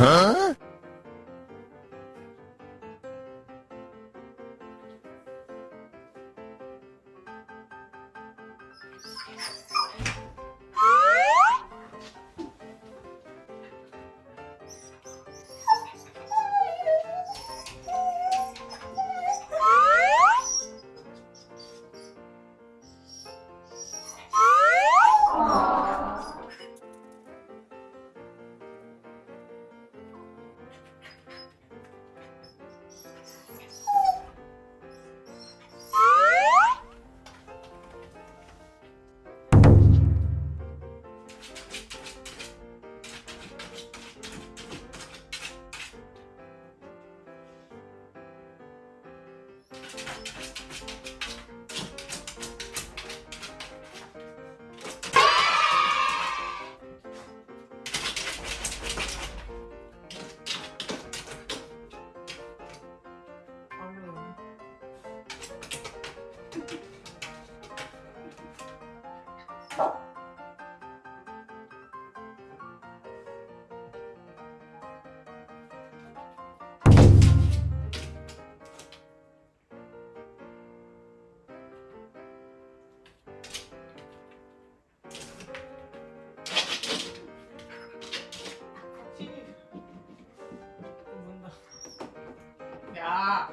Huh? Oh. 야.